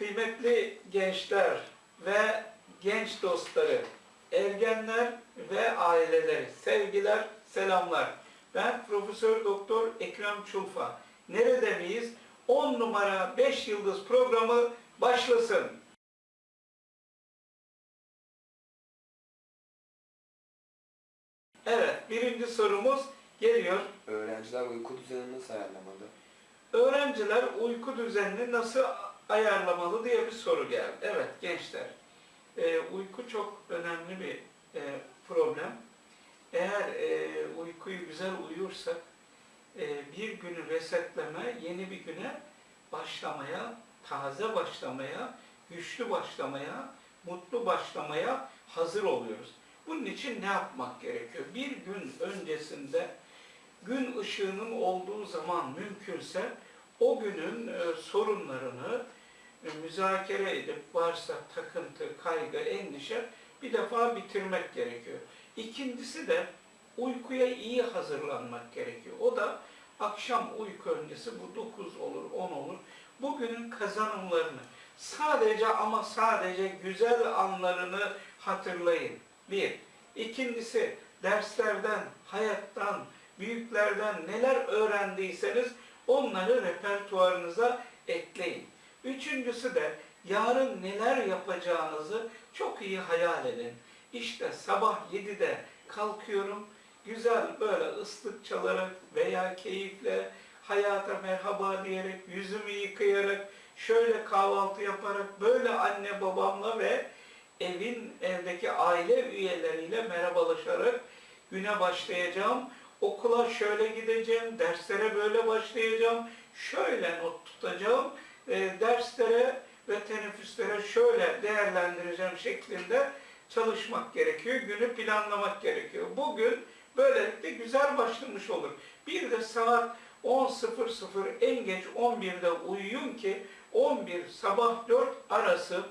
Kıymetli gençler ve genç dostları, ergenler ve aileleri, sevgiler, selamlar. Ben Profesör Doktor Ekrem Çulfa. Nerede miyiz? 10 numara 5 yıldız programı başlasın. Evet, birinci sorumuz geliyor. Öğrenciler uyku düzenini nasıl ayarlamalı? Öğrenciler uyku düzenini nasıl ayarlamalı diye bir soru geldi. Evet gençler, e, uyku çok önemli bir e, problem. Eğer e, uykuyu güzel uyursak, e, bir günü resetleme, yeni bir güne başlamaya, taze başlamaya, güçlü başlamaya, mutlu başlamaya hazır oluyoruz. Bunun için ne yapmak gerekiyor? Bir gün öncesinde gün ışığının olduğu zaman mümkünse o günün e, sorunlarını müzakere edip varsa takıntı, kaygı, endişe bir defa bitirmek gerekiyor. İkincisi de uykuya iyi hazırlanmak gerekiyor. O da akşam uyku öncesi bu 9 olur, 10 olur. Bugünün kazanımlarını sadece ama sadece güzel anlarını hatırlayın. Bir. İkincisi derslerden, hayattan, büyüklerden neler öğrendiyseniz onları repertuarınıza ekleyin. Üçüncüsü de yarın neler yapacağınızı çok iyi hayal edin. İşte sabah 7'de kalkıyorum, güzel böyle ıslık çalarak veya keyifle hayata merhaba diyerek, yüzümü yıkayarak, şöyle kahvaltı yaparak, böyle anne babamla ve evin evdeki aile üyeleriyle merhabalaşarak güne başlayacağım. Okula şöyle gideceğim, derslere böyle başlayacağım, şöyle not tutacağım, e, derslere ve teneffüslere şöyle değerlendireceğim şeklinde çalışmak gerekiyor. Günü planlamak gerekiyor. Bugün böylelikle güzel başlamış olur. Bir de saat 10.00 en geç 11'de uyuyun ki 11 sabah 4 arası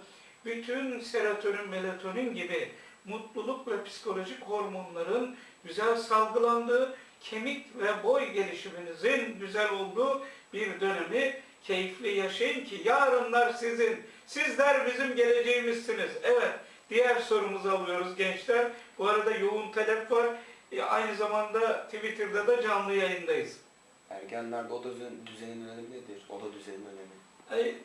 bütün serotonin, melatonin gibi mutluluk ve psikolojik hormonların güzel salgılandığı, kemik ve boy gelişiminizin güzel olduğu bir dönemi keyifli yaşayın ki yarınlar sizin, sizler bizim geleceğimizsiniz. Evet, diğer sorumuzu alıyoruz gençler. Bu arada yoğun talep var. E, aynı zamanda Twitter'da da canlı yayındayız. Ergenlerde oda düzen- düzeninin önemi nedir? Oda düzeninin önemi. Ay,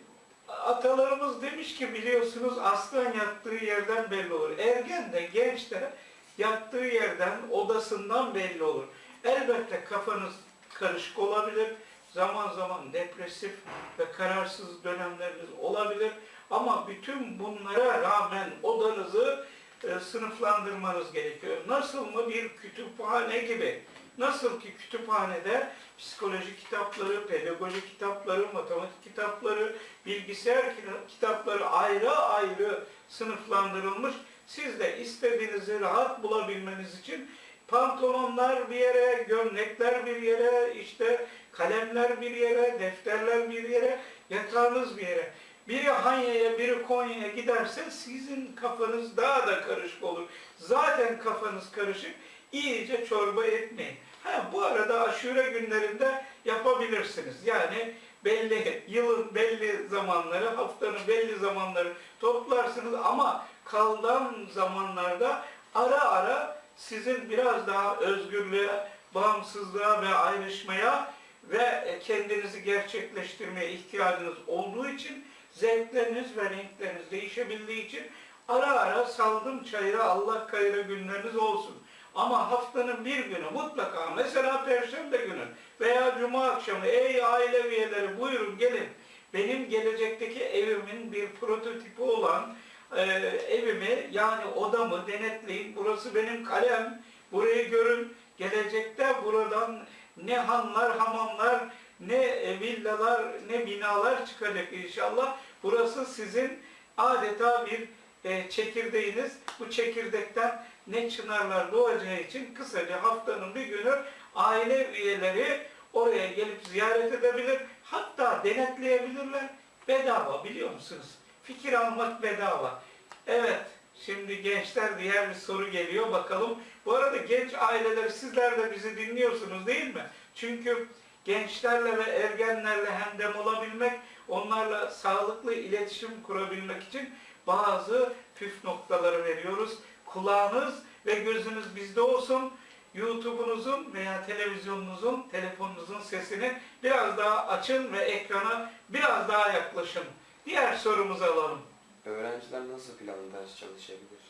Atalarımız demiş ki biliyorsunuz aslan yattığı yerden belli olur. Ergen de genç de yattığı yerden, odasından belli olur. Elbette kafanız karışık olabilir. Zaman zaman depresif ve kararsız dönemleriniz olabilir. Ama bütün bunlara rağmen odanızı e, sınıflandırmanız gerekiyor. Nasıl mı bir kütüphane gibi. Nasıl ki kütüphanede psikoloji kitapları, pedagoji kitapları, matematik kitapları, bilgisayar kita- kitapları ayrı ayrı sınıflandırılmış. Siz de istediğinizi rahat bulabilmeniz için pantolonlar bir yere, gömlekler bir yere, işte kalemler bir yere, defterler bir yere, yatağınız bir yere. Biri Hanya'ya, biri Konya'ya giderse sizin kafanız daha da karışık olur. Zaten kafanız karışık, iyice çorba etmeyin. Ha, bu arada aşure günlerinde yapabilirsiniz. Yani belli yılın belli zamanları, haftanın belli zamanları toplarsınız ama kalan zamanlarda ara ara sizin biraz daha özgürlüğe, bağımsızlığa ve ayrışmaya ve kendinizi gerçekleştirmeye ihtiyacınız olduğu için zevkleriniz ve renkleriniz değişebildiği için ara ara saldım çayıra Allah kayıra günleriniz olsun. Ama haftanın bir günü mutlaka mesela Perşembe günü veya Cuma akşamı ey aile üyeleri buyurun gelin. Benim gelecekteki evimin bir prototipi olan e, evimi yani odamı denetleyin. Burası benim kalem. Burayı görün. Gelecekte buradan ne hanlar, hamamlar, ne e, villalar, ne binalar çıkacak inşallah. Burası sizin adeta bir e, çekirdeğiniz. Bu çekirdekten ne çınarlar doğacağı için kısaca haftanın bir günü aile üyeleri oraya gelip ziyaret edebilir. Hatta denetleyebilirler. Bedava biliyor musunuz? Fikir almak bedava. Evet, şimdi gençler diğer bir soru geliyor bakalım. Bu arada genç aileler sizler de bizi dinliyorsunuz değil mi? Çünkü gençlerle ve ergenlerle hemdem olabilmek, onlarla sağlıklı iletişim kurabilmek için bazı püf noktaları veriyoruz. Kulağınız ve gözünüz bizde olsun. YouTube'unuzun veya televizyonunuzun, telefonunuzun sesini biraz daha açın ve ekrana biraz daha yaklaşın. Diğer sorumuzu alalım. Öğrenciler nasıl planlı ders çalışabilir?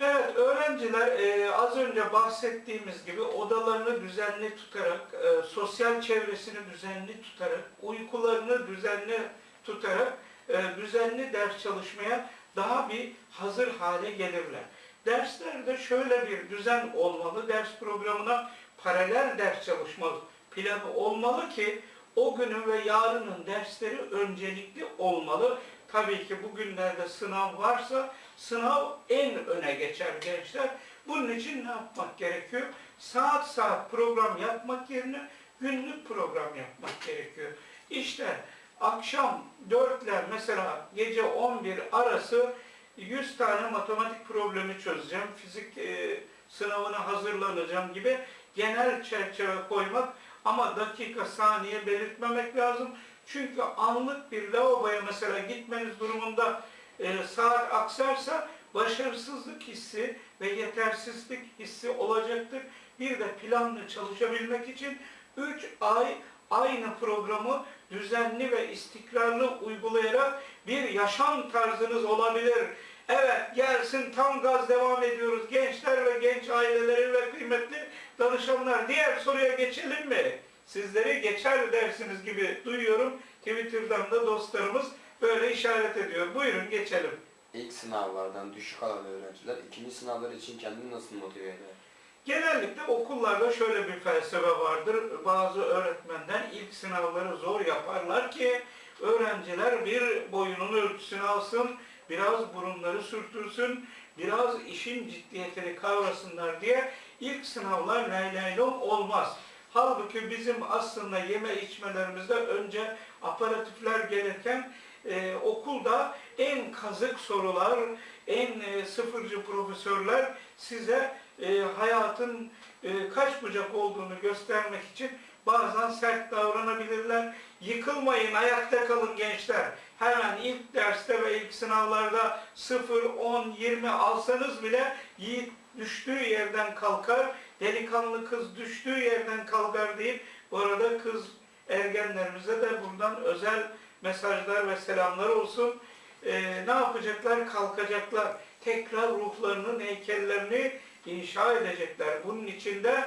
Evet, öğrenciler e, az önce bahsettiğimiz gibi odalarını düzenli tutarak, e, sosyal çevresini düzenli tutarak, uykularını düzenli tutarak e, düzenli ders çalışmaya daha bir hazır hale gelirler. Derslerde şöyle bir düzen olmalı, ders programına paralel ders çalışma planı olmalı ki o günün ve yarının dersleri öncelikli olmalı. Tabii ki bugünlerde sınav varsa sınav en öne geçer gençler. Bunun için ne yapmak gerekiyor? Saat saat program yapmak yerine günlük program yapmak gerekiyor. İşte akşam 4 ile mesela gece 11 arası 100 tane matematik problemi çözeceğim, fizik e, sınavına hazırlanacağım gibi genel çerçeve koymak ama dakika, saniye belirtmemek lazım. Çünkü anlık bir lavaboya mesela gitmeniz durumunda e, saat aksarsa başarısızlık hissi ve yetersizlik hissi olacaktır. Bir de planlı çalışabilmek için 3 ay aynı programı düzenli ve istikrarlı uygulayarak bir yaşam tarzınız olabilir. Evet gelsin tam gaz devam ediyoruz. Gençler ve genç aileleri ve kıymetli danışanlar. Diğer soruya geçelim mi? Sizleri geçer dersiniz gibi duyuyorum. Twitter'dan da dostlarımız böyle işaret ediyor. Buyurun geçelim. İlk sınavlardan düşük alan öğrenciler ikinci sınavlar için kendini nasıl motive eder? Genellikle okullarda şöyle bir felsefe vardır. Bazı öğretmenler ilk sınavları zor yaparlar ki öğrenciler bir boyunun ölçüsünü alsın, biraz burunları sürtürsün, biraz işin ciddiyetini kavrasınlar diye ilk sınavlar laylaylon olmaz. Halbuki bizim aslında yeme içmelerimizde önce aparatifler gelirken e, okulda en kazık sorular, en e, sıfırcı profesörler size e, hayatın e, kaç bucak olduğunu göstermek için bazen sert davranabilirler. Yıkılmayın, ayakta kalın gençler. Hemen ilk derste ve ilk sınavlarda 0, 10, 20 alsanız bile yiğit düştüğü yerden kalkar, delikanlı kız düştüğü yerden kalkar deyip bu arada kız ergenlerimize de buradan özel mesajlar ve selamlar olsun. Ee, ne yapacaklar? Kalkacaklar. Tekrar ruhlarının heykellerini inşa edecekler. Bunun için de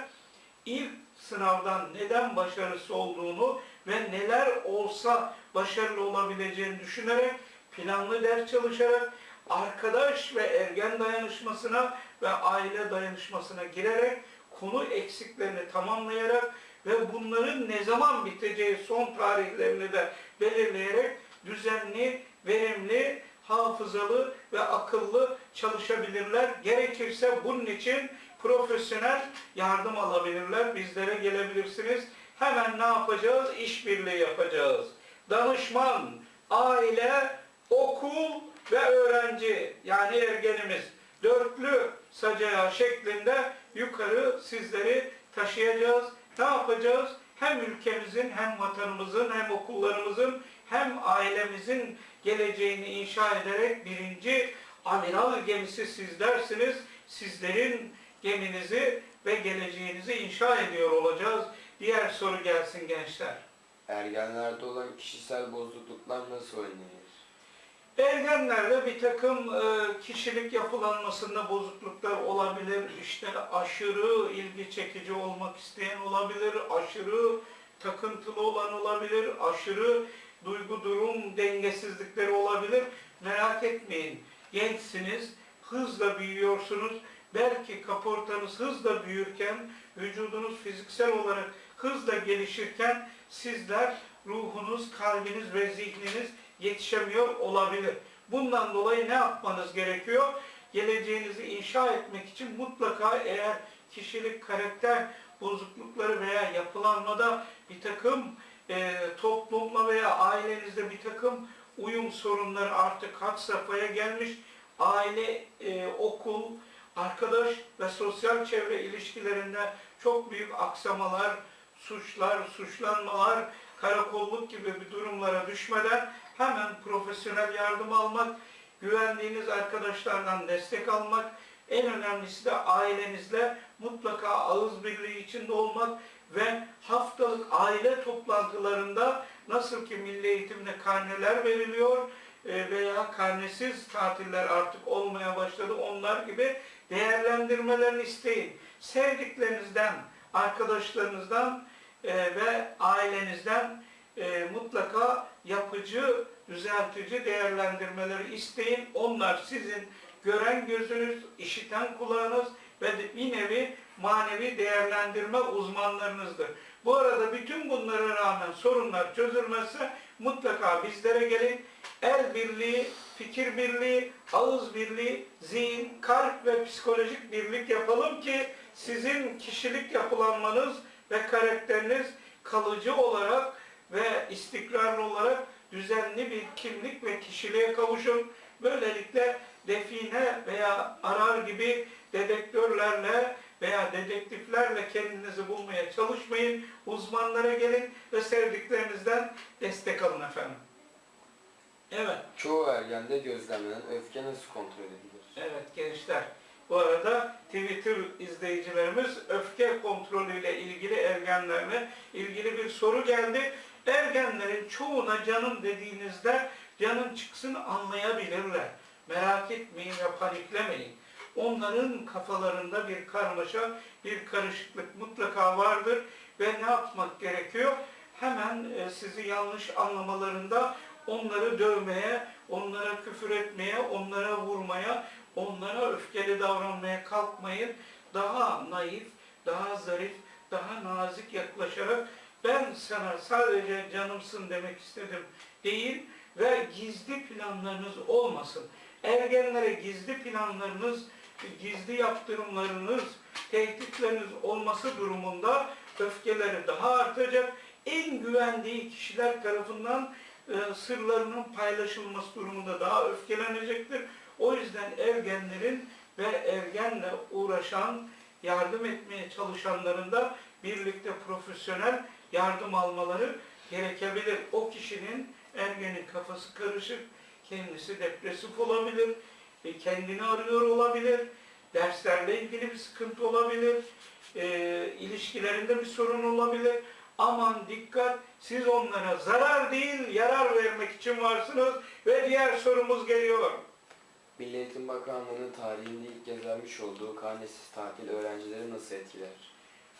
ilk sınavdan neden başarısı olduğunu ve neler olsa başarılı olabileceğini düşünerek planlı ders çalışarak arkadaş ve ergen dayanışmasına ve aile dayanışmasına girerek konu eksiklerini tamamlayarak ve bunların ne zaman biteceği son tarihlerini de belirleyerek düzenli, verimli, hafızalı ve akıllı çalışabilirler. Gerekirse bunun için profesyonel yardım alabilirler. Bizlere gelebilirsiniz. Hemen ne yapacağız? İşbirliği yapacağız. Danışman, aile, okul ve öğrenci yani ergenimiz dörtlü sacağı şeklinde yukarı sizleri taşıyacağız. Ne yapacağız? Hem ülkemizin hem vatanımızın hem okullarımızın hem ailemizin geleceğini inşa ederek birinci amiral gemisi sizlersiniz. Sizlerin geminizi ve geleceğinizi inşa ediyor olacağız. Diğer soru gelsin gençler. Ergenlerde olan kişisel bozukluklar nasıl önlenir? Ergenlerde bir takım e, kişilik yapılanmasında bozukluklar olabilir. İşte aşırı ilgi çekici olmak isteyen olabilir, aşırı takıntılı olan olabilir, aşırı duygu durum dengesizlikleri olabilir. Merak etmeyin. Gençsiniz, hızla büyüyorsunuz. Belki kaportanız hızla büyürken, vücudunuz fiziksel olarak hızla gelişirken sizler ruhunuz, kalbiniz ve zihniniz yetişemiyor olabilir. Bundan dolayı ne yapmanız gerekiyor? Geleceğinizi inşa etmek için mutlaka eğer kişilik, karakter bozuklukları veya yapılanmada bir takım e, toplumla veya ailenizde bir takım uyum sorunları artık had safhaya gelmiş. Aile, e, okul, arkadaş ve sosyal çevre ilişkilerinde çok büyük aksamalar, suçlar, suçlanmalar, karakolluk gibi bir durumlara düşmeden hemen profesyonel yardım almak, güvendiğiniz arkadaşlardan destek almak, en önemlisi de ailenizle mutlaka ağız birliği içinde olmak ve haftalık aile toplantılarında nasıl ki milli eğitimde karneler veriliyor e, veya karnesiz tatiller artık olmaya başladı onlar gibi değerlendirmelerini isteyin. Sevdiklerinizden, arkadaşlarınızdan e, ve ailenizden e, mutlaka yapıcı, düzeltici değerlendirmeleri isteyin. Onlar sizin gören gözünüz, işiten kulağınız ve bir nevi manevi değerlendirme uzmanlarınızdır. Bu arada bütün bunlara rağmen sorunlar çözülmezse mutlaka bizlere gelin. El birliği, fikir birliği, ağız birliği, zihin, kalp ve psikolojik birlik yapalım ki sizin kişilik yapılanmanız ve karakteriniz kalıcı olarak ve istikrarlı olarak düzenli bir kimlik ve kişiliğe kavuşun. Böylelikle define veya arar gibi dedektörlerle veya dedektiflerle kendinizi bulmaya çalışmayın. Uzmanlara gelin ve sevdiklerinizden destek alın efendim. Evet. Çoğu ergende gözlemlenen öfke nasıl kontrol edilir? Evet gençler. Bu arada Twitter izleyicilerimiz öfke kontrolüyle ilgili ergenlerle ilgili bir soru geldi. Ergenlerin çoğuna canım dediğinizde canın çıksın anlayabilirler. Merak etmeyin ve paniklemeyin. Onların kafalarında bir karmaşa, bir karışıklık mutlaka vardır ve ne yapmak gerekiyor? Hemen e, sizi yanlış anlamalarında onları dövmeye, onlara küfür etmeye, onlara vurmaya, onlara öfkeli davranmaya kalkmayın. Daha naif, daha zarif, daha nazik yaklaşarak ben sana sadece canımsın demek istedim değil ve gizli planlarınız olmasın. Ergenlere gizli planlarınız, gizli yaptırımlarınız, tehditleriniz olması durumunda öfkeleri daha artacak. En güvendiği kişiler tarafından e, sırlarının paylaşılması durumunda daha öfkelenecektir. O yüzden ergenlerin ve ergenle uğraşan, yardım etmeye çalışanların da birlikte profesyonel yardım almaları gerekebilir. O kişinin ergenin kafası karışık, kendisi depresif olabilir, e, kendini arıyor olabilir, derslerle ilgili bir sıkıntı olabilir, e, ilişkilerinde bir sorun olabilir. Aman dikkat, siz onlara zarar değil, yarar vermek için varsınız ve diğer sorumuz geliyor. Milli Eğitim Bakanlığı'nın tarihinde ilk kez olduğu karnesiz tatil öğrencileri nasıl etkiler?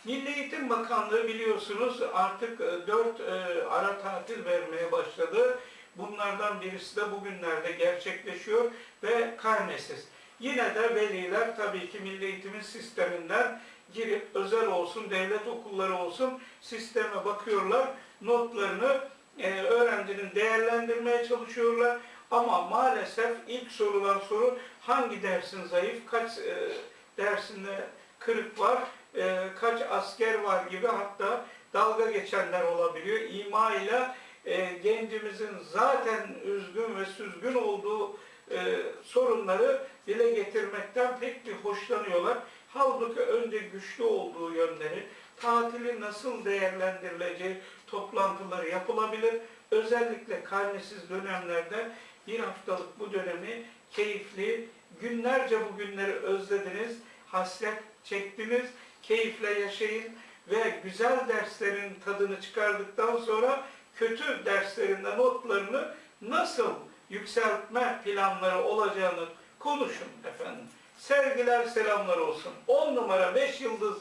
Milli Eğitim Bakanlığı biliyorsunuz artık 4 ara tatil vermeye başladı. Bunlardan birisi de bugünlerde gerçekleşiyor ve karnesiz. Yine de veliler tabii ki Milli Eğitim'in sisteminden girip özel olsun, devlet okulları olsun sisteme bakıyorlar. Notlarını e, öğrencinin değerlendirmeye çalışıyorlar. Ama maalesef ilk sorulan soru hangi dersin zayıf, kaç e, dersinde kırık var, e, kaç asker var gibi hatta dalga geçenler olabiliyor. İma ile e, gencimizin zaten üzgün ve süzgün olduğu e, sorunları dile getirmekten pek bir hoşlanıyorlar. Halbuki önce güçlü olduğu yönleri, tatili nasıl değerlendirileceği toplantıları yapılabilir. Özellikle karnesiz dönemlerde bir haftalık bu dönemi keyifli, günlerce bu günleri özlediniz, hasret çektiniz, keyifle yaşayın ve güzel derslerin tadını çıkardıktan sonra kötü derslerinde notlarını nasıl yükseltme planları olacağını konuşun efendim. Sevgiler selamlar olsun. 10 numara 5 yıldız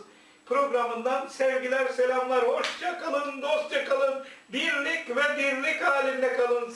programından sevgiler selamlar. Hoşça kalın, dostça kalın. Birlik ve dirlik halinde kalın